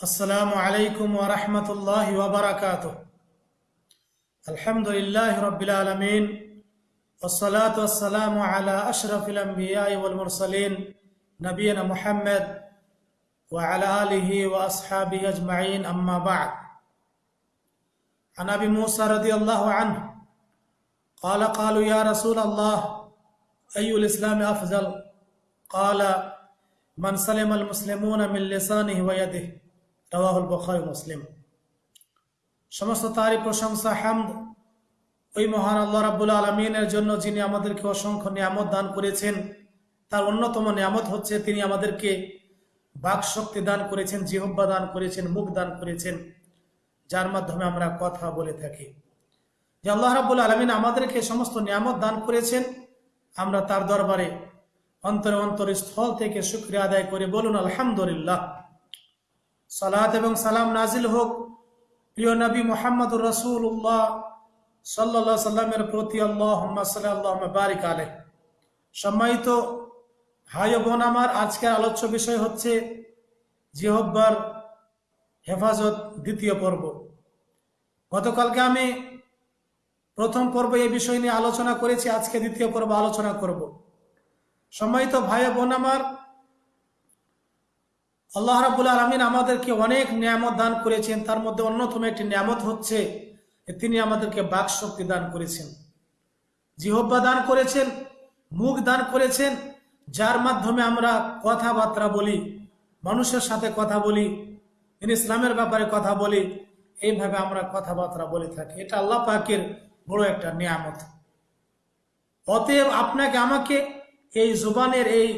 السلام عليكم ورحمة الله وبركاته. الحمد لله رب العالمين والصلاة والسلام على أشرف الأنبياء والمرسلين نبينا محمد وعلى آله وأصحابه أجمعين أما بعد. عن أبي موسى رضي الله عنه قال قالوا يا رسول الله أي الإسلام أفضل؟ قال من سلم المسلمون من لسانه ويده. রওয়াহুল বুখারী মুসলিম। সমস্ত তারই প্রশংসা, হামদ, ওই মহান আল্লাহ রাব্বুল আলমিনের জন্য যিনি আমাদেরকে অসংখ্য নিয়ামত দান করেছেন, তার অন্যতম নিয়ামত হচ্ছে তিনি আমাদেরকে বাক শক্তি দান করেছেন, জিহব্বা দান করেছেন, মুখ দান করেছেন, যার মাধ্যমে আমরা কথা বলে থাকি। যে আল্লাহ রাব্বুল আলমিন আমাদেরকে সমস্ত নিয়ামত দান করেছেন, আমরা তার দরবারে অন্তরে অন্তর স্থল থেকে শুক্রিয়া আদায় করে বলুন, আলহামদুলিল্লাহ। সালাত এবং সালাম নাজিল হোক। প্রিয় নবী মোহাম্মদ রসুল্লাহ সাল্লা সাল্লামের প্রতি আল্লাহ বারিক আলে সম্মানিত ভাই বোন, আমার আজকের আলোচ্য বিষয় হচ্ছে জিহব্বার হেফাজত দ্বিতীয় পর্ব। গতকালকে আমি প্রথম পর্ব এই বিষয় নিয়ে আলোচনা করেছি, আজকে দ্বিতীয় পর্ব আলোচনা করব। সম্মানিত ভাই বোন, আমার আল্লাহ রাবুল আলমিন আমাদেরকে অনেক নিয়ামত দান করেছেন। তার মধ্যে অন্যতম একটি নিয়ামত হচ্ছে তিনি আমাদেরকে বাক শক্তি দান করেছেন। জিহব্বা দান করেছেন, মুখ দান করেছেন, যার মাধ্যমে আমরা কথাবার্তা বলি, মানুষের সাথে কথা বলি ইসলামের ব্যাপারে কথা বলি, এইভাবে আমরা কথাবার্তা বলে থাকি। এটা আল্লাহ পাকের বড় একটা নিয়ামত। অতএব আপনাকে, আমাকে এই জুবানের এই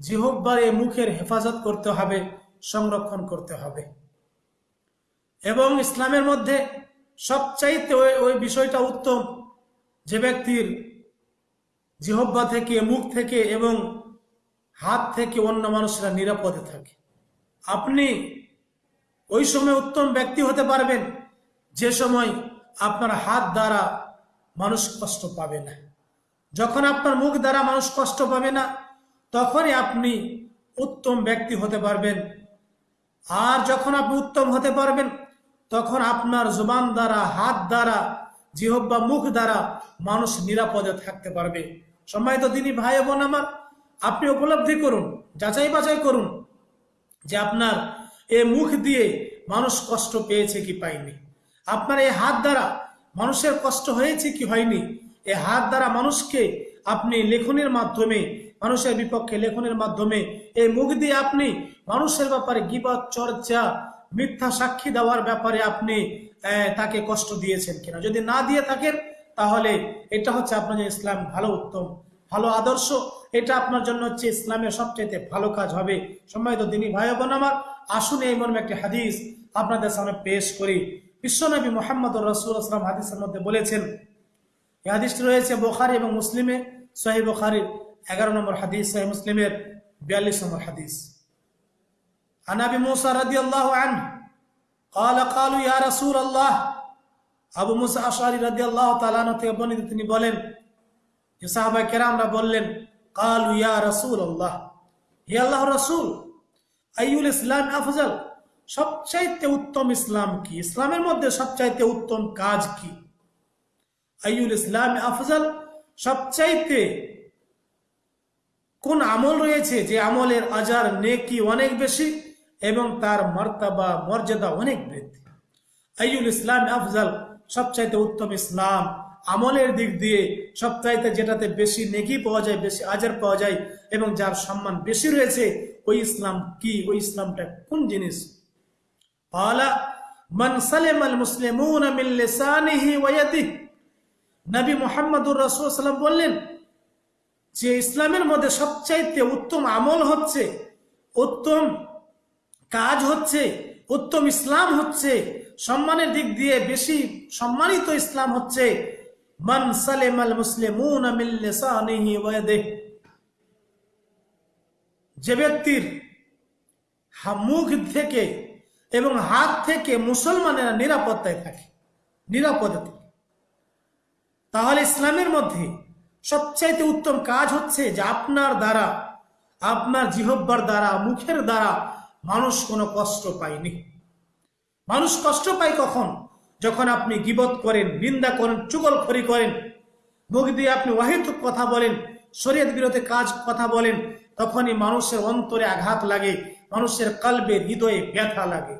জিহব্বার এই মুখের হেফাজত করতে হবে, সংরক্ষণ করতে হবে। এবং ইসলামের মধ্যে সবচাইতে ওই ওই বিষয়টা উত্তম, যে ব্যক্তির জিহব্বা থেকে, মুখ থেকে এবং হাত থেকে অন্য মানুষরা নিরাপদে থাকে। আপনি ওই সময় উত্তম ব্যক্তি হতে পারবেন, যে সময় আপনার হাত দ্বারা মানুষ কষ্ট পাবে না। যখন আপনার মুখ দ্বারা মানুষ কষ্ট পাবে না তখনই আপনি উত্তম ব্যক্তি হতে পারবেন। আর যখন আপনি উত্তম হতে পারবেন, তখন আপনার জুবান দ্বারা, হাত দ্বারা জিহব্বা মুখ দ্বারা মানুষ নিরাপদে থাকতে পারবে। সম্মানিত দিনী ভাই বোন আমার, আপনি উপলব্ধি করুন, যাচাই বাছাই করুন যে আপনার এ মুখ দিয়ে মানুষ কষ্ট পেয়েছে কি পায়নি। আপনার এই হাত দ্বারা মানুষের কষ্ট হয়েছে কি হয়নি। এ হাত দ্বারা মানুষকে আপনি লেখনের মাধ্যমে মানুষের বিপক্ষে লেখনের মাধ্যমে এই মুখ দিয়ে আপনি মানুষের ব্যাপারে গিবত, চর্চা, মিথ্যা সাক্ষী দেওয়ার ব্যাপারে আপনি তাকে কষ্ট দিয়েছেন কিনা? যদি না দিয়ে থাকেন, তাহলে এটা হচ্ছে আপনার ইসলাম ভালো উত্তম, ভালো আদর্শ। এটা আপনার জন্য হচ্ছে ইসলামের সবচেয়ে ভালো কাজ হবে। সম্মানিত দিনী ভাই বোন আমার, আসুন এই মর্মে একটি হাদিস আপনাদের সামনে পেশ করি। বিশ্বনবী মোহাম্মদ রসুল আসলাম হাদিসের মধ্যে বলেছেন, এই হাদিসটি রয়েছে বোখারি এবং মুসলিমে সহি বোখারির। এগারো নম্বর হাদিস সহি মুসলিমের বিয়াল্লিশ নম্বর হাদিস আনাবি মুসা রাদি আল্লাহ আন قال قالوا يا رسول الله আবু মুসা আশারি রাদি আল্লাহ তালানো থেকে বর্ণিত তিনি বলেন যে সাহাবাই কেরামরা বললেন কালু ইয়া রসুল আল্লাহ হে আল্লাহ রসুল আইউল ইসলাম আফজল সবচাইতে উত্তম ইসলাম কি ইসলামের মধ্যে সবচাইতে উত্তম কাজ কি আইউল ইসলাম আফজল সবচাইতে কোন আমল রয়েছে যে আমলের আজার নেকি অনেক বেশি এবং তার মর্তাবা, মর্যাদা অনেক বৃদ্ধি। আইউল ইসলাম আফজল সবচাইতে উত্তম ইসলাম। আমলের দিক দিয়ে সবচাইতে যেটাতে বেশি নেকি পাওয়া যায়, বেশি আজার পাওয়া যায় এবং যার সম্মান বেশি রয়েছে, ওই ইসলাম কি? ওই ইসলামটা কোন জিনিস? পালা, মান সালেম আল ইয়াদিহি। নবী মুহাম্মদুর রাসূল বললেন যে ইসলামের মধ্যে সবচাইতে উত্তম আমল হচ্ছে, উত্তম কাজ হচ্ছে, উত্তম ইসলাম হচ্ছে, সম্মানের দিক দিয়ে বেশি সম্মানিত ইসলাম হচ্ছে, মান সালেম আল যে ব্যক্তির মুখ থেকে এবং হাত থেকে মুসলমানেরা নিরাপত্তায় থাকে, নিরাপদে থাকে। তাহলে ইসলামের মধ্যে সবচাইতে উত্তম কাজ হচ্ছে যে আপনার দ্বারা, আপনার জিহব্বার দ্বারা, মুখের দ্বারা মানুষ কোনো কষ্ট পায়নি। মানুষ কষ্ট পায় কখন? যখন আপনি গিবত করেন, নিন্দা করেন, চুগলখড়ি করেন, মুখ দিয়ে আপনি অহেতুক কথা বলেন, শরীয়ত বিরোধী কাজ কথা বলেন, তখনই মানুষের অন্তরে আঘাত লাগে, মানুষের কালবে হৃদয়ে ব্যথা লাগে।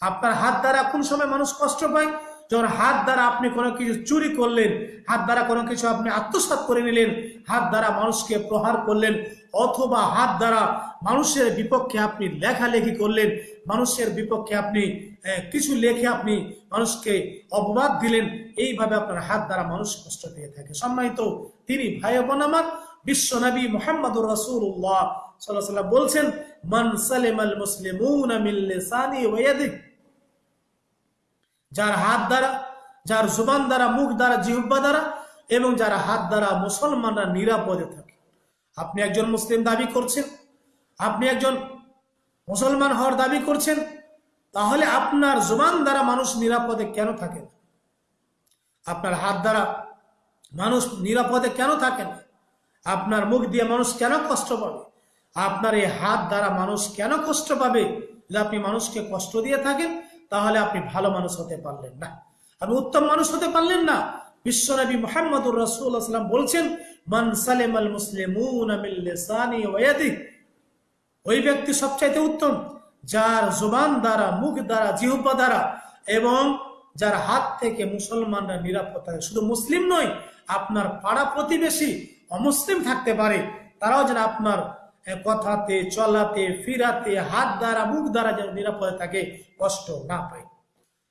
আপনার হাত দ্বারা কোন সময় মানুষ কষ্ট পায়? যখন হাত দ্বারা আপনি কোনো কিছু চুরি করলেন, হাত দ্বারা কোনো কিছু আপনি আত্মসাত করে নিলেন, হাত দ্বারা মানুষকে প্রহার করলেন, অথবা হাত দ্বারা মানুষের বিপক্ষে আপনি লেখালেখি করলেন, মানুষের বিপক্ষে আপনি কিছু লেখে আপনি মানুষকে অপবাদ দিলেন, এইভাবে আপনার হাত দ্বারা মানুষ কষ্ট পেয়ে থাকে। সম্মানিত তিনি ভাই বোন আমার, বিশ্ব নবী মোহাম্মদুর রসুল্লাহ সাল্লাহ বলছেন, মান সালেম আল মুসলিমুন যার হাত দ্বারা, যার জুবান দ্বারা, মুখ দ্বারা জিহুব্বা দ্বারা, এবং যারা হাত দ্বারা মুসলমানরা নিরাপদে থাকে। আপনি একজন মুসলিম দাবি করছেন, আপনি একজন মুসলমান হওয়ার দাবি করছেন, তাহলে আপনার জুবান দ্বারা মানুষ নিরাপদে কেন থাকে না? আপনার হাত দ্বারা মানুষ নিরাপদে কেন থাকে না? আপনার মুখ দিয়ে মানুষ কেন কষ্ট পাবে? আপনার এই হাত দ্বারা মানুষ কেন কষ্ট পাবে? যে আপনি মানুষকে কষ্ট দিয়ে থাকেন তাহলে আপনি ভালো মানুষ হতে পারলেন না। আপনি উত্তম মানুষ হতে পারলেন না। বিশ্বনবী মোহাম্মদুর রসুল্লাহাম বলছেন, মান সালেম আল মুসলিমুন ওই ব্যক্তি সবচাইতে উত্তম, যার জোবান দ্বারা, মুখ দ্বারা জিহুব্বা দ্বারা এবং যার হাত থেকে মুসলমানরা নিরাপদ শুধু মুসলিম নয়, আপনার পাড়া প্রতিবেশী অমুসলিম থাকতে পারে, তারাও যেন আপনার কথাতে চলাতে, ফিরাতে, হাত দ্বারা, মুখ দ্বারা যেন নিরাপদে থাকে, কষ্ট না পায়।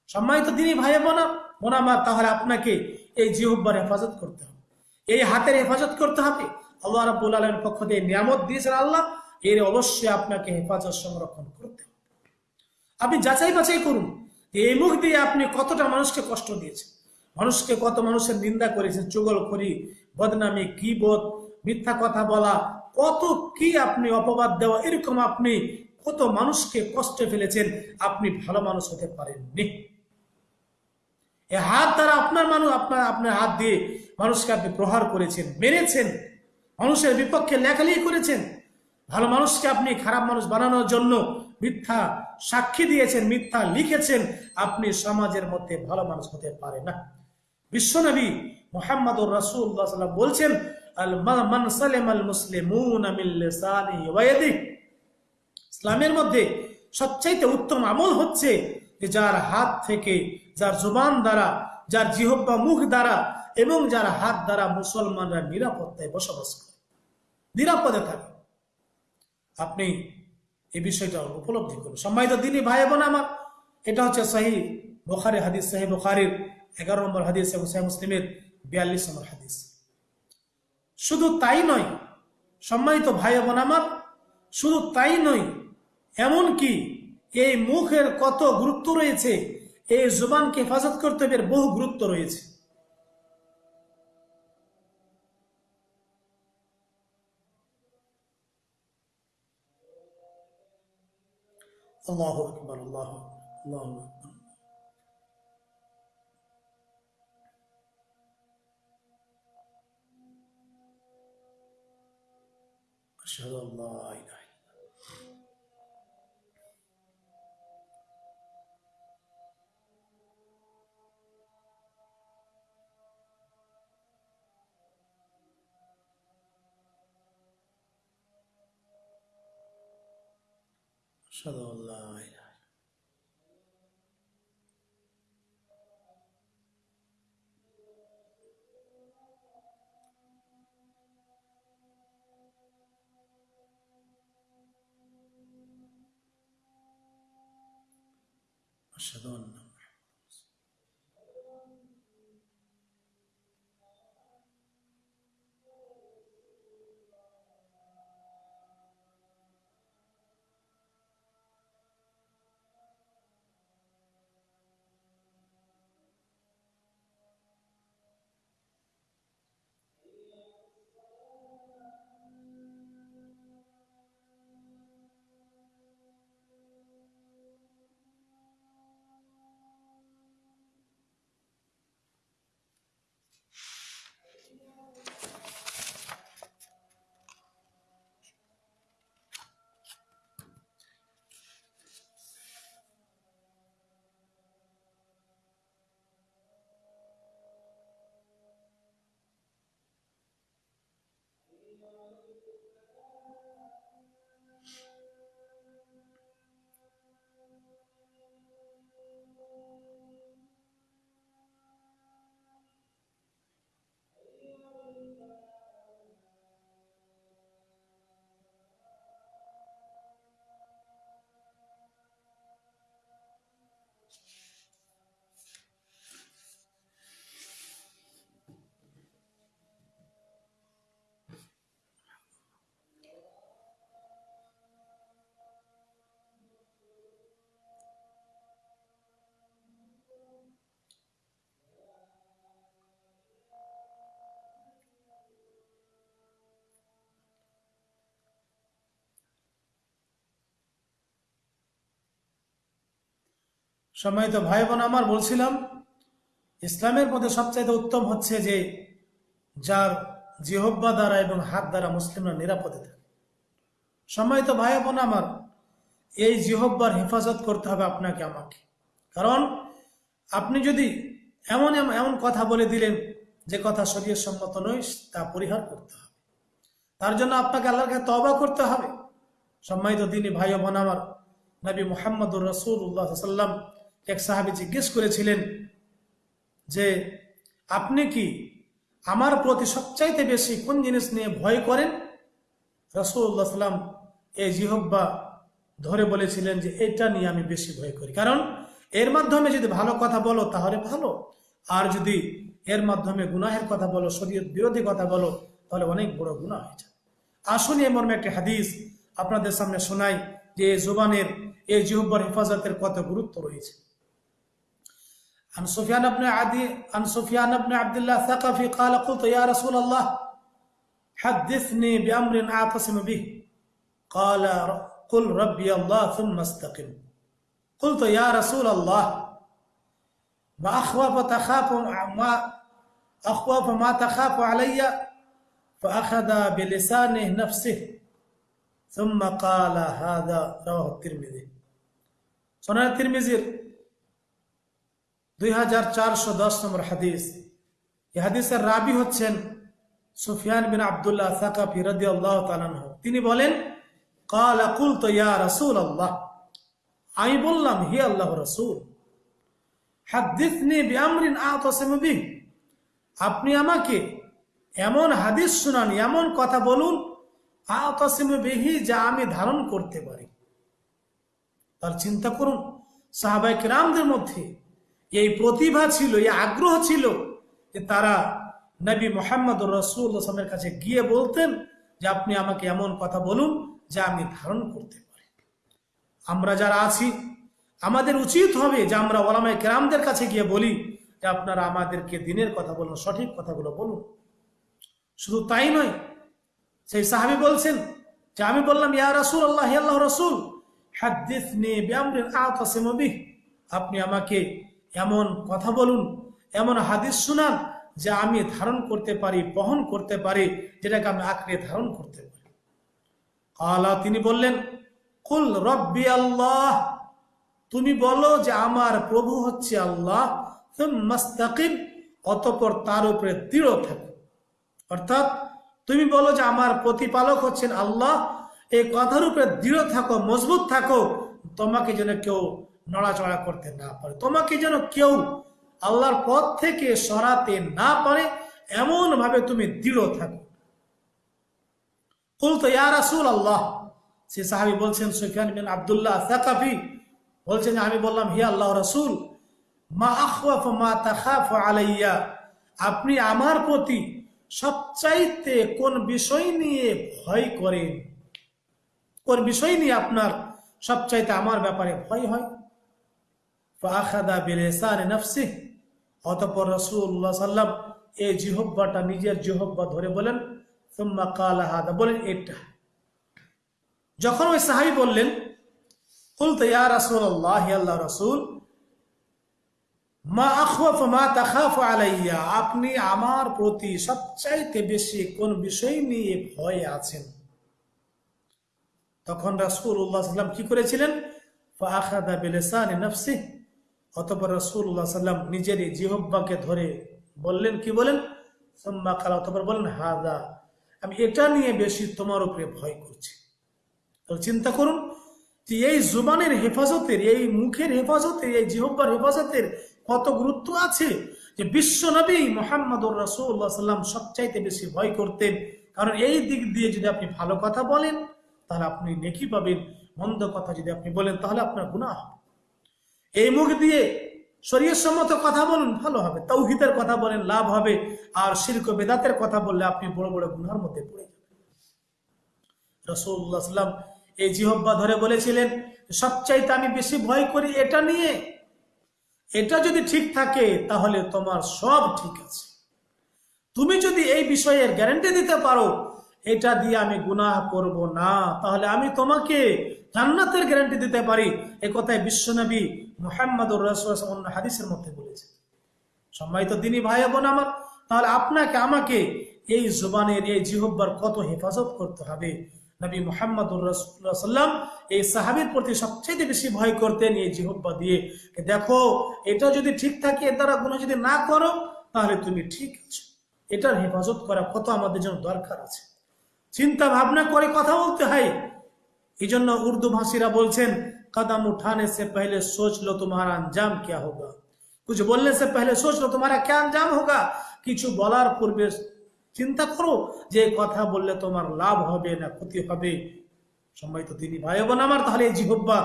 সম্মানিত তিনি ভাই বোনা মোনামা তাহলে আপনাকে এই জিহুব্বার হেফাজত করতে হবে। এই হাতের হেফাজত করতে হবে। আল্লাহ রাবুল আলমের পক্ষ থেকে নিয়ামত দিয়েছেন আল্লাহ, এর অবশ্যই আপনাকে হেফাজত সংরক্ষণ করতে হবে। আপনি যাচাই বাছাই করুন এই মুখ দিয়ে আপনি কতটা মানুষকে কষ্ট দিয়েছেন। মানুষকে কত মানুষের নিন্দা করেছেন চুগল করি বদনামি কি বোধ মিথ্যা কথা বলা কত কি আপনি অপবাদ দেওয়া, এরকম আপনি কত মানুষকে কষ্টে ফেলেছেন, আপনি ভালো মানুষ হতে পারেননি। এ হাত দ্বারা আপনার মানুষ আপনার আপনার হাত দিয়ে মানুষকে আপনি প্রহার করেছেন, মেরেছেন, মানুষের বিপক্ষে লেখালেখি করেছেন। ভালো মানুষকে আপনি খারাপ মানুষ বানানোর জন্য মিথ্যা সাক্ষী দিয়েছেন, মিথ্যা লিখেছেন, আপনি সমাজের মধ্যে ভালো মানুষ হতে পারে না। বিশ্বনবী মোহাম্মদ রাসুল্লাহ বলছেন ইসলামের মধ্যে সবচাইতে উত্তম আমল হচ্ছে যে যার হাত থেকে, যার জুবান দ্বারা, যার জিহব্বা মুখ দ্বারা এবং যার হাত দ্বারা মুসলমানরা নিরাপত্তায় বসবাস করে। নিরাপদে থাকে। আপনি এই বিষয়টা উপলব্ধি করুন। সম্মানিত দিনই ভাই বোন আমার, এটা হচ্ছে সাহি বোখারি হাদিস, সাহি বোখারির এগারো নম্বর হাদিস এবং সাহি মুসলিমের বিয়াল্লিশ নম্বর হাদিস। শুধু তাই নয়, সম্মানিত ভাই বোন আমার, শুধু তাই নয় এমন কি এই মুখের কত গুরুত্ব রয়েছে, এই জুবানকে হেফাজত করতে এর বহু গুরুত্ব রয়েছে। আল্লাহ আকবর, আল্লাহ আল্লাহ أشهد أن لا إله أشهد أن لا إله أشهد أن সম্মানিত ভাই বোন আমার, বলছিলাম, ইসলামের মধ্যে সবচাইতে উত্তম হচ্ছে যে যার জিহব্বা দ্বারা এবং হাত দ্বারা মুসলিমরা নিরাপদে থাকে। সম্মানিত ভাই বোন আমার, এই জিহব্বার হেফাজত করতে হবে আপনাকে, আমাকে। কারণ আপনি যদি এমন এমন কথা বলে দিলেন যে কথা শরীর সম্মত নয়, তা পরিহার করতে হবে। তার জন্য আপনাকে আল্লাহর কাছে তবা করতে হবে। সম্মানিত দিনী ভাই বোন আমার, নবী মোহাম্মদুর রসুল্লাহ সাল্লাম এক সাহাবি জিজ্ঞেস করেছিলেন যে, আপনি কি আমার প্রতি সবচাইতে বেশি কোন জিনিস নিয়ে ভয় করেন? রসুল্লাহ সাল্লাম এই জিহব্বা ধরে বলেছিলেন যে, এটা নিয়ে আমি বেশি ভয় করি। কারণ এর মাধ্যমে যদি ভালো কথা বলো, তাহলে ভালো। আর যদি এর মাধ্যমে গুনাহের কথা বলো, শরীয়ত বিরোধী কথা বলো, তাহলে অনেক বড় গুনাহ হয়ে যায় আসুন এই মর্মে একটি হাদিস আপনাদের সামনে শোনাই যে জোবানের এই জিহব্বার হেফাজতের কত গুরুত্ব রয়েছে। عن سفيان بن عدي عن سفيان بن عبد الله الثقفي قال قلت يا رسول الله حدثني بأمر أعتصم به. قال قل ربي الله ثم استقم. قلت يا رسول الله ما أخوف تخاف ما أخوف ما تخاف علي فأخذ بلسانه نفسه. ثم قال هذا رواه الترمذي. سنن الترمذي দুই হাজার চারশো দশ নম্বর হাদিস। এই হাদিসের রাবি হচ্ছেন সুফিয়ান বিন আবদুল্লাহ সাকাফি রদি আল্লাহ তিনি বলেন, কাল আকুল তো ইয়া রসুল আল্লাহ আমি বললাম, হি আল্লাহ রসুল, হাদিসনি বিআমরিন আতাসিমু বিহ। আপনি আমাকে এমন হাদিস শুনান, এমন কথা বলুন, আতাসিমু বিহি, যা আমি ধারণ করতে পারি। তার চিন্তা করুন সাহাবাই কিরামদের মধ্যে এই প্রতিভা ছিল, এই আগ্রহ ছিল যে তারা নবী মোহাম্মদ রসুলের কাছে গিয়ে বলতেন যে আপনি আমাকে এমন কথা বলুন যা আমি ধারণ করতে পারি। আমরা যারা আছি, আমাদের উচিত হবে যে আমরা ওলামায় কেরামদের কাছে গিয়ে বলি যে আপনারা আমাদেরকে দিনের কথা বলুন, সঠিক কথাগুলো বলুন। শুধু তাই নয়, সেই সাহাবি বলছেন যে আমি বললাম, ইয়া রসুল আল্লাহ আল্লাহ রসুল আপনি আমাকে এমন কথা বলুন, এমন হাদিস শুনান যে আমি ধারণ করতে পারি, বহন করতে পারি, যেটাকে আমি আঁকড়ে ধারণ করতে পারি। আল্লাহ তিনি বললেন, কুল রব্বি আল্লাহ। তুমি বলো যে আমার প্রভু হচ্ছে আল্লাহ মাস্তাকিম অতপর তার উপরে দৃঢ় থাকো। অর্থাৎ তুমি বলো যে আমার প্রতিপালক হচ্ছেন আল্লাহ, এই কথার উপরে দৃঢ় থাকো, মজবুত থাকো, তোমাকে যেন কেউ নড়াচড়া করতে না পারে। তোমাকে যেন কেউ আল্লাহর পথ থেকে সরাতে না পারে এমন ভাবে তুমি দৃঢ় থাকো। বলতো ইয়া রাসুল আল্লাহ সে সাহাবি বলছেন, সুফিয়ান বিন আবদুল্লাহ সাকাফি বলছেন, আমি বললাম, হি আল্লাহ রাসুল, মা আখওয়াফ মা তাখাফ আলাইয়া, আপনি আমার প্রতি সবচাইতে কোন বিষয় নিয়ে ভয় করেন? কোন বিষয় নিয়ে আপনার সবচাইতে আমার ব্যাপারে ভয় হয়? নফসি অতপর রসুল্লাহ সাল্লাম এই জিহব্বাটা নিজের জিহব্বা ধরে বলেন বলেন এটা যখন ওই সাহাবি বললেন কুলতে ইয়া রাসূল মা আখওয়াফ মা তাখাফু আলাইয়া আপনি আমার প্রতি সবচাইতে বেশি কোন বিষয় নিয়ে ভয় আছেন? তখন রাসূলুল্লাহ সাল্লাম কি করেছিলেন? ফাখাদা বিলিসানি নফসিহি অতপর রসুল্লাহ সাল্লাম নিজের জিহব্বাকে ধরে বললেন, কি বলেন? সম্মা খালা, অতপর বললেন, হাদা, আমি এটা নিয়ে বেশি তোমার উপরে ভয় করছি। তো চিন্তা করুন যে এই জুবানের হেফাজতের, এই মুখের হেফাজতের, এই জিহব্বার হেফাজতের কত গুরুত্ব আছে যে বিশ্ব নবী মোহাম্মদুর রসুল্লাহ সাল্লাম সবচাইতে বেশি ভয় করতেন। কারণ এই দিক দিয়ে যদি আপনি ভালো কথা বলেন, তাহলে আপনি নেকি পাবেন, মন্দ কথা যদি আপনি বলেন, তাহলে আপনার গুণা হবে। এই মুখ দিয়ে শরীর সম্মত কথা বলুন, ভালো হবে। তৌহিদের কথা বলেন, লাভ হবে। আর শিল্প বেদাতের কথা বললে আপনি বড় বড় গুনার মধ্যে পড়ে যাবেন। রসুল্লাহাম এই জিহব্বা ধরে বলেছিলেন, সবচাইতে আমি বেশি ভয় করি এটা নিয়ে। এটা যদি ঠিক থাকে, তাহলে তোমার সব ঠিক আছে। তুমি যদি এই বিষয়ের গ্যারেন্টি দিতে পারো এটা দিয়ে আমি গুনাহ করব না। তাহলে আমি তোমাকে জান্নাতের গ্যারান্টি দিতে পারি। এ কথায় বিশ্বনবী মুহাম্মদুর রাসূল অন্য হাদিসের মধ্যে বলেছে সম্মানিত দিনী ভাই বোন আমার, তাহলে আপনাকে, আমাকে এই জোবানের, এই জিহব্বার কত হেফাজত করতে হবে? নবী মোহাম্মদুর রসুল্লাহ সাল্লাম এই সাহাবির প্রতি সবচেয়ে বেশি ভয় করতেন এই জিহব্বা দিয়ে। দেখো, এটা যদি ঠিক থাকে, এর দ্বারা গুণ যদি না করো, তাহলে তুমি ঠিক আছো। এটার হেফাজত করা কত আমাদের জন্য দরকার আছে। চিন্তা ভাবনা করে কথা বলতে হয়। এই জন্য উর্দু ভাষীরা বলছেন, কদম উঠানে সে পহলে সোচ লো তোমার আঞ্জাম কে হোগা? কিছু বললে সে পহলে সোচ লো তোমার কে আঞ্জাম হোগা? কিছু বলার পূর্বে চিন্তা করো যে কথা বললে তোমার লাভ হবে না ক্ষতি হবে। সম্মানিত তিনি ভাই বোন আমার, তাহলে এই জিহব্বা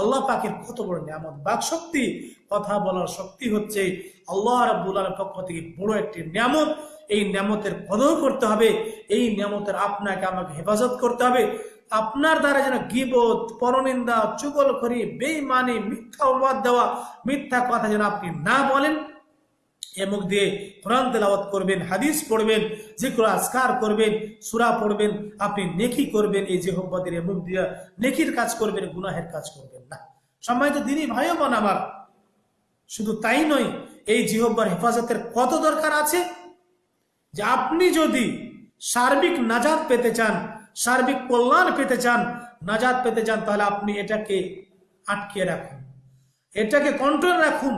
আল্লাহ পাকের কত বড় নিয়ামত। বাক শক্তি, কথা বলার শক্তি হচ্ছে আল্লাহ রাবুল আলের পক্ষ থেকে বড় একটি নিয়ামত। এই নিয়ামতের কদর করতে হবে, এই নিয়ামতের আপনাকে আমাকে হেফাজত করতে হবে। আপনার দ্বারা যেন গিবত, পরনিন্দা, চুগলখড়ি বেইমানি মিথ্যা অবাদ দেওয়া, মিথ্যা কথা যেন আপনি না বলেন, এ মুখ দিয়ে কোরআন তেলাওয়াত করবেন, হাদিস পড়বেন জিক্র আজকার করবেন, সুরা পড়বেন, আপনি নেকি করবেন, এই যে হোব্বাদের এ মুখ দিয়ে নেকির কাজ করবেন, গুনাহের কাজ করবেন না। সম্মানিত দিনই ভাই বোন আমার, শুধু তাই নয়, এই জিহব্বার হেফাজতের কত দরকার আছে? যে আপনি যদি সার্বিক নাজাদ পেতে চান, সার্বিক কল্যাণ পেতে চান নাজাদ পেতে চান, তাহলে আপনি এটাকে আটকে রাখুন। এটাকে কন্ট্রোল রাখুন।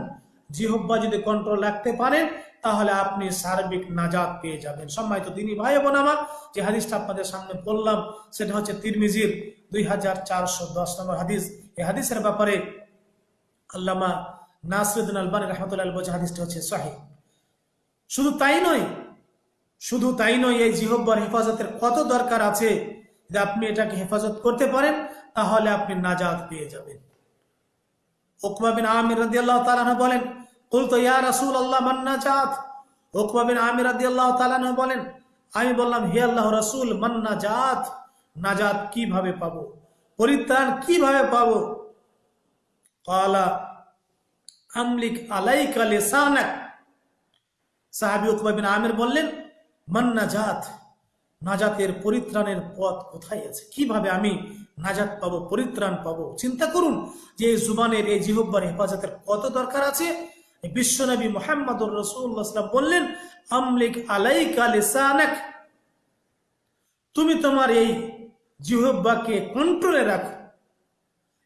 জিহব্বা যদি কন্ট্রোল রাখতে পারেন, তাহলে আপনি সার্বিক নাজাদ পেয়ে যাবেন। সম্মানিত তিনি ভাই বোন আমার, যে হাদিসটা আপনাদের সামনে বললাম, সেটা হচ্ছে তিরমিজির দুই হাজার চারশো দশ নম্বর হাদিস। এই হাদিসের ব্যাপারে আল্লামা নাসরুদ্দিন আলবানী রহমতুল্লাহ হাদিসটা হচ্ছে সাহি। শুধু তাই নয় শুধু তাই নয়, এই জিহব্বার হেফাজতের কত দরকার আছে যে আপনি এটাকে হেফাজত করতে পারেন, তাহলে আপনি নাজাদ পেয়ে যাবেন। ওকমা বিন আমির রাদিয়াল্লাহু তাআলা বলেন, কুলতু ইয়া রাসূলুল্লাহ, মান নাজাত? ওকমা বিন আমির রাদিয়াল্লাহু তাআলা বলেন, আমি বললাম, হে আল্লাহ রাসূল, মান নাজাত? নাজাত কীভাবে পাবো? পরিত্রাণ কীভাবে পাবো? ক্বালা, আমলিক আলাইকা লিসানাক? সাহাবী উকবা বিন আমির বললেন মান নাজাত, নাজাতের পরিত্রাণের পথ কোথায় আছে? কীভাবে আমি নাজাত পাবো, পরিত্রাণ পাবো? চিন্তা করুন যে এই জুবানের, এই জিহব্বার হেফাজতের কত দরকার আছে? বিশ্বনবী মোহাম্মদুর রসুল্লাহাম বললেন, আমলিক আলাইকা লিসানাক। তুমি তোমার এই জিহব্বাকে কন্ট্রোলে রাখো।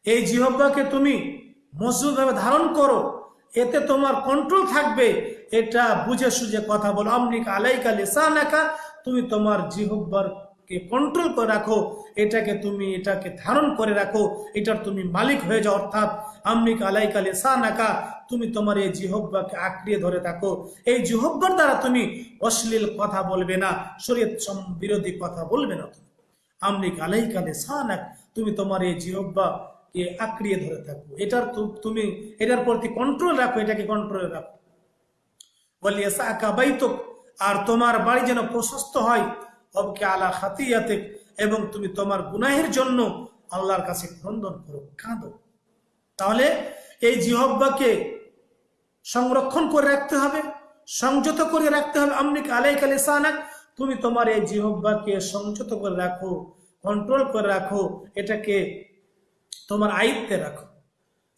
এই জিহব্বাকে তুমি মজবুতভাবে ধারণ করো। এতে তোমার কন্ট্রোল থাকবে। এটা বুঝে সুঝে কথা বলো। আমনিক আলাইকা লিসানাকা, তুমি তোমার জিহব্বার কে কন্ট্রোল করে রাখো। এটাকে তুমি, এটাকে ধারণ করে রাখো। এটার তুমি মালিক হয়ে যাও, অর্থাৎ আমনিক আলাইকা লিসানাকা, তুমি তোমার এই জিহব্বাকে আঁকড়িয়ে ধরে থাকো। এই জিহব্বার দ্বারা তুমি অশ্লীল কথা বলবে না, শরীয়ত বিরোধী কথা বলবে না তুমি। আমনিক আলাইকা লিসানাক, তুমি তোমার এই জিহব্বা কে আঁকড়িয়ে ধরে থাকো। এটার তুমি, এটার প্রতি কন্ট্রোল রাখো, এটাকে কন্ট্রোলে রাখো। আর তোমার বাড়ি যেন প্রশস্ত হয় অবকে আলা খাতিয়াতে এবং তুমি তোমার গুনাহের জন্য আল্লাহর কাছে ক্রন্দন করো, কাঁদো। তাহলে এই জিহব্বাকে সংরক্ষণ করে রাখতে হবে, সংযত করে রাখতে হবে। আমনিক আলাইক আলিসানাক তুমি তোমার এই জিহব্বাকে সংযত করে রাখো কন্ট্রোল করে রাখো, এটাকে তোমার আয়ত্তে রাখো।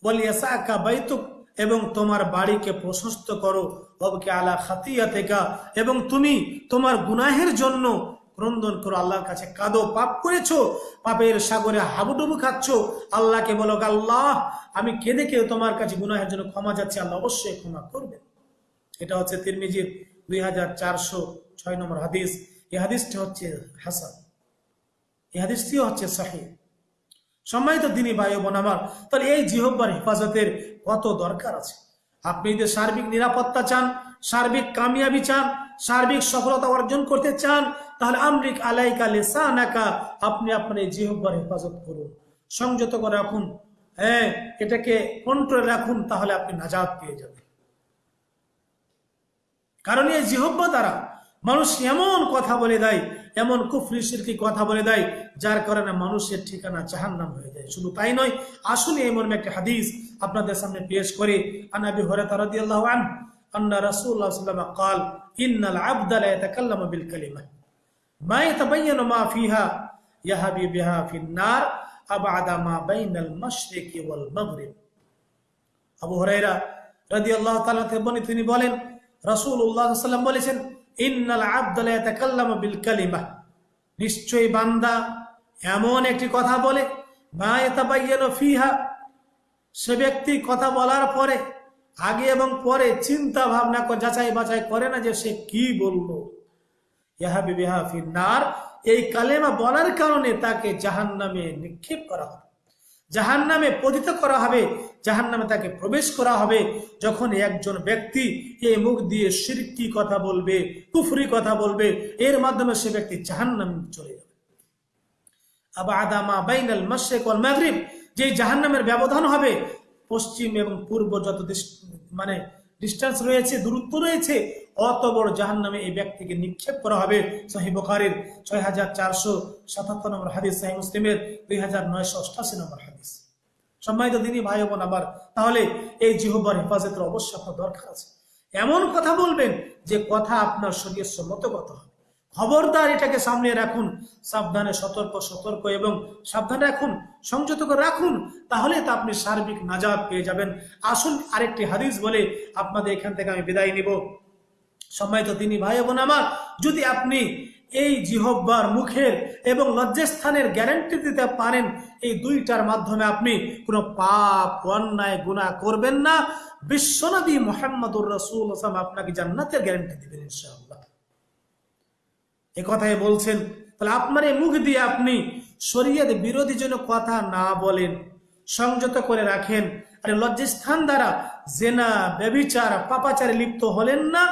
বলিয়াসা আকা বাইতুক, এবং তোমার বাড়িকে প্রশস্ত করো অবকে আলা খাতিয়া এবং তুমি তোমার গুনাহের জন্য ক্রন্দন করো, আল্লাহর কাছে কাঁদো, পাপ করেছ, পাপের সাগরে হাবুডুবু খাচ্ছ, আল্লাহকে বলো, আল্লাহ, আমি কেঁদে কেউ তোমার কাছে গুনাহের জন্য ক্ষমা যাচ্ছে আল্লাহ অবশ্যই ক্ষমা করবে এটা হচ্ছে তিরমিজির দুই হাজার চারশো ছয় নম্বর হাদিস। এই হাদিসটি হচ্ছে হাসান। এই হাদিসটিও হচ্ছে সাহি। সম্মানিত দিনী ভাই বোন আমার, তাহলে এই জিহব্বার হেফাজতের কত দরকার আছে? আপনি যদি সার্বিক নিরাপত্তা চান, সার্বিক কামিয়াবি চান, সার্বিক সফলতা অর্জন করতে চান, তাহলে আমরিক আলাইকা লেসানাকা, আপনি আপনার এই জিহব্বার হেফাজত করুন। সংযত করে রাখুন। হ্যাঁ এটাকে কন্ট্রোলে রাখুন, তাহলে আপনি নাজাদ পেয়ে যাবেন। কারণ এই জিহব্বা দ্বারা মানুষ এমন কথা বলে দেয় এমন কুফরি সিরকি কথা বলে দেয় যার কারণে মানুষের ঠিকানা জাহান্নাম হয়ে যায় শুধু তাই নয় আসলে এমন একটা হাদিস আপনাদের সামনে পেশ করে আনাবি হরাতা রাদিয়াল্লাহু আন আন্না রাসূলুল্লাহ সাল্লাল্লাহু আলাইহি ওয়াসাল্লাম قال ان العبد لا يتكلم بالكلمه মা ইয়াতাবায়্যানু মা ফিহা ইয়াহাবি বিহা ফিন-নার আবআদা মা বাইনাল মাশরিকি ওয়াল মাগরিব আবু হুরায়রা রাদিয়াল্লাহু তাআলা থেকে বর্ণিত তিনি বলেন রাসূলুল্লাহ সাল্লাল্লাহু আলাইহি ওয়াসাল্লাম বলেছেন ইন্নাল আবদা লা ইয়াতাকাল্লামু বিল কালিমা। নিশ্চয়ই বান্দা এমন একটি কথা বলে, মা ইয়াতাবায়্যানু ফিহা। সে ব্যক্তি কথা বলার পরে, আগে এবং পরে চিন্তা ভাবনা যাচাই বাছাই করে না যে সে কি বলল। ইহাবি বিহা ফিন্নার এই কালেমা বলার কারণে তাকে জাহান নামে নিক্ষেপ করা হবে জাহান নামে পতিত করা হবে জাহান নামে তাকে প্রবেশ করা হবে। যখন একজন ব্যক্তি এই মুখ দিয়ে সিরকি কথা বলবে, কুফরি কথা বলবে, এর মাধ্যমে সে ব্যক্তি জাহান নামে চলে যাবে। আবার আদামা বাইনাল মাসেক মাগরিব, যে জাহান্নামের ব্যবধান হবে, পশ্চিম এবং পূর্ব যত দেশ মানে ডিস্টেন্স রয়েছে, দূরত্ব রয়েছে অত বড় জাহান নামে এই ব্যক্তিকে নিক্ষেপ করা হবে? সাহি ছয় হাজার চারশো সাতাত্তর নম্বর হাদিস, সাহি মুসলিমের দুই হাজার নয়শো অষ্টাশি নম্বর হাদিস। সম্মানিত দিনী ভাই বোন আবার তাহলে এই জিহ্বার হেফাজতের অবশ্য দরকার আছে। এমন কথা বলবেন যে কথা আপনার শরীর সম্মত কথা খবরদার এটাকে সামনে রাখুন, সাবধানে সতর্ক সতর্ক এবং সাবধানে রাখুন, সংযত করে রাখুন, তাহলে তা আপনি সার্বিক নাজাদ পেয়ে যাবেন। আসুন আরেকটি হাদিস বলে আপনাদের এখান থেকে আমি বিদায় নিব। সম্মানিত তিনি ভাই বোন আমার, যদি আপনি এই জিহব্বার মুখের এবং লজ্জাস্থানের গ্যারান্টি দিতে পারেন, এই দুইটার মাধ্যমে আপনি কোনো পাপ, অন্যায়, গুনাহ করবেন না। বিশ্বনবী মোহাম্মদুর রসুল আপনাকে জান্নাতের গ্যারান্টি দেবেন ইনশাআল্লাহ। এ কথাই বলছেন, তাহলে আপনার এই মুখ দিয়ে আপনি শরীয়ত বিরোধী যেন কথা না বলেন, সংযত করে রাখেন, আরে লজ্জাস্থান দ্বারা জেনা ব্যবিচার পাপাচারে লিপ্ত হলেন না,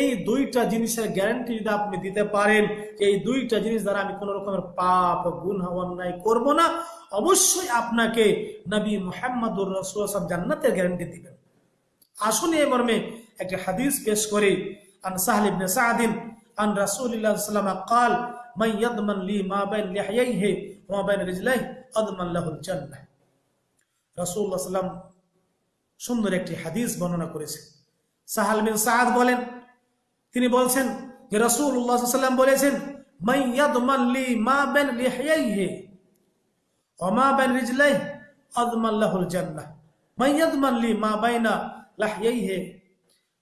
এই দুইটা জিনিসের গ্যারান্টি যদি আপনি দিতে পারেন, এই দুইটা জিনিস দ্বারা আমি কোন রকমের পাপ গুণ অন্যায় করব না, অবশ্যই আপনাকে নবী মোহাম্মদুর রসুল জান্নাতের গ্যারান্টি দিবেন। আসুন এই মর্মে একটি হাদিস পেশ করে, আন সাহল ইবনে সাদিন আন রাসূলুল্লাহ সাল্লাল্লাহু আলাইহি قال من يضمن لي ما بين لحييه وما بين رجليه اضمن له الجنه রাসূলুল্লাহ সাল্লাম সুন্দর একটি হাদিস বর্ণনা করেছেন সাহাল বিন সাদ বলেন তিনি বলছেন যে রাসূলুল্লাহ সাল্লাম বলেছেন মান ইয়াদমান লি মা বাইন লিহয়াইহি ওয়া মা বাইন রিজলাইহি আদমান লাহুল জান্নাহ মান ইয়াদমান লি মা বাইনা লাহইয়াইহি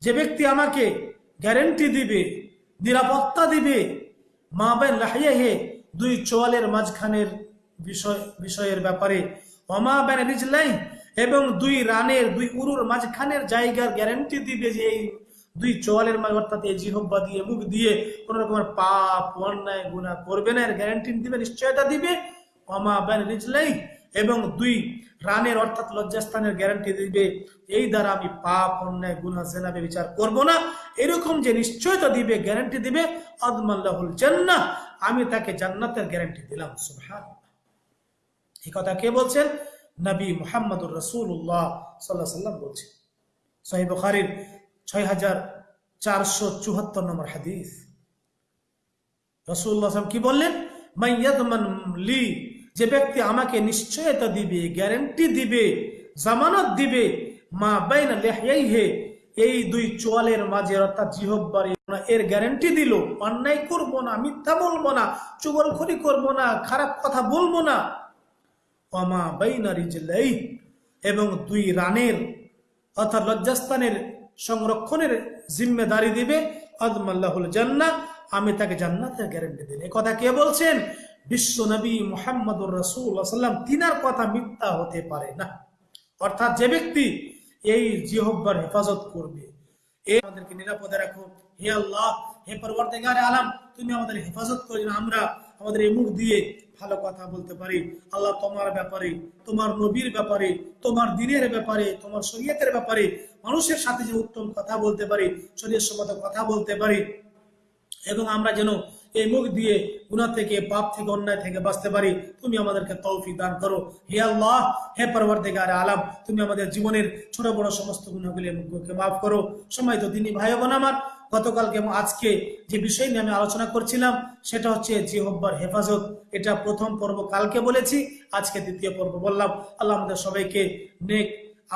যে ব্যক্তি আমাকে গ্যারান্টি দিবে নিরাপত্তা দিবে। মা বাইন লাহইয়াইহি দুই চোয়ালের মাঝখানের বিষয় বিষয়ের ব্যাপারে। অমা বাইন রিজলাই এবং দুই রানের, দুই উরুর মাঝখানের জায়গার গ্যারান্টি দিবে যে এই দুই চোয়ালের মাঝে অর্থাৎ এই জিহব্বা দিয়ে, মুখ দিয়ে কোন রকমের পাপ, অন্যায় গুণা করবে না, এর গ্যারান্টি দিবে, নিশ্চয়তা দিবে। অমা বাইন রিজলাই এবং দুই রানের অর্থাৎ লজ্জাস্থানের গ্যারান্টি দিবে, এই দ্বারা আমি পাপ, অন্যায় গুনা জেনাবে বিচার করব না। এরকম যে নিশ্চয়তা দিবে গ্যারান্টি দিবে, আদমাল্লাহুল জান্নাহ। আমি তাকে জান্নাতের গ্যারান্টি দিলাম সুবহান এই কথা কে বলছেন? নবী মুহাম্মদুর রসুল্লাহ আলাইহি সাল্লাম বলছেন। সহিহ বুখারীর ছয় হাজার চারশো চুহাত্তর নম্বর হাদিস। রসুল্লাহ কি বললেন? মাইয়াদমান লি যে ব্যক্তি আমাকে নিশ্চয়তা দিবে গ্যারেন্টি দিবে, জামানত দিবে, মা বাইনা লেহাইহে এই দুই চোয়ালের মাঝে অর্থাৎ জিহব্বার এর গ্যারেন্টি দিল, অন্যায় করব না, মিথ্যা বলব না, চুগলখড়ি করব না, খারাপ কথা বলব না। অমা বাইনা রিজলাই এবং দুই রানের অর্থাৎ লজ্জাস্থানের সংরক্ষণের জিম্মেদারি দিবে, আদমাল্লাহুল জান্নাহ, আমি তাকে জান্নাতের গ্যারান্টি দিন কথা কে বলছেন? বিশ্ব নবী মোহাম্মদুর রসুল সাল্লাম তিনার কথা মিথ্যা হতে পারে না। অর্থাৎ যে ব্যক্তি এই জিহব্বার হেফাজত করবে, এ আমাদেরকে নিরাপদে রাখো। হে আল্লাহ, হে পরবর্তীকারে আলাম, তুমি আমাদের হেফাজত করি আমরা আমাদের এই মুখ দিয়ে ভালো কথা বলতে পারি। আল্লাহ তোমার ব্যাপারে, তোমার নবীর ব্যাপারে, তোমার দিনের ব্যাপারে, তোমার শরীয়তের ব্যাপারে, মানুষের সাথে যে উত্তম কথা বলতে পারি শরীর সম্মত কথা বলতে পারি, এবং আমরা যেন এই মুখ দিয়ে গুণা থেকে, পাপ থেকে, অন্যায় থেকে বাঁচতে পারি। তুমি আমাদেরকে তৌফিক দান করো। হে আল্লাহ, হে পরবর্তীকার আলাম, তুমি আমাদের জীবনের ছোট বড় সমস্ত গুণাগুলি মাফ করো। সময় তো তিনি ভাই বোন আমার, গতকালকে এবং আজকে যে বিষয় নিয়ে আমি আলোচনা করছিলাম, সেটা হচ্ছে জিহব্বার হেফাজত। এটা প্রথম পর্ব কালকে বলেছি, আজকে দ্বিতীয় পর্ব বললাম। আল্লাহ আমাদের সবাইকে নেক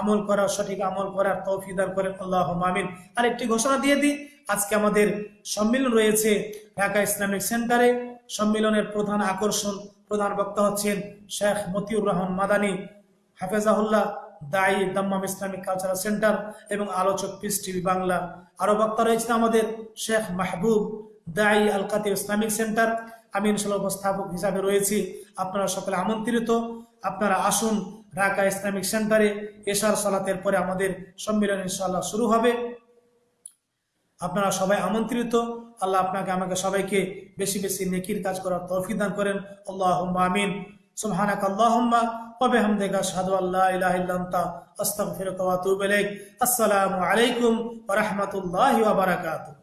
আমল করার, সঠিক আমল করার তৌফিক দান করেন। আল্লাহ আমিন। আর একটি ঘোষণা দিয়ে দিই আজকে আমাদের সম্মেলন রয়েছে ঢাকা ইসলামিক সেন্টারে। সম্মেলনের প্রধান আকর্ষণ, প্রধান বক্তা হচ্ছেন শেখ মতিউর রহমান মাদানী, হাফেজাহুল্লাহ দায়ী দাম্মাম ইসলামিক কালচারাল সেন্টার এবং আলোচক পিস টিভি বাংলা। আরও বক্তা রয়েছেন আমাদের শেখ মাহবুব দায়ী আল কাতির ইসলামিক সেন্টার। আমি ইনশাল্লাহ উপস্থাপক হিসাবে রয়েছি। আপনারা সকলে আমন্ত্রিত। আপনারা আসুন ঢাকা ইসলামিক সেন্টারে। এশার সালাতের পরে আমাদের সম্মেলন ইনশাল্লাহ শুরু হবে। আপনারা সবাই আমন্ত্রিত। আল্লাহ আপনাকে, আমাকে সবাইকে বেশি বেশি নেকির কাজ করার তৌফিক দান করেন। আল্লাহ আমিন। সুবহানাক আল্লাহুম্মা ওয়া বিহামদিকা আশহাদু আল্লা ইলাহা ইল্লা আনতা আসসালামু আলাইকুম রাহমাতুল্লাহি বারাকাতুহু।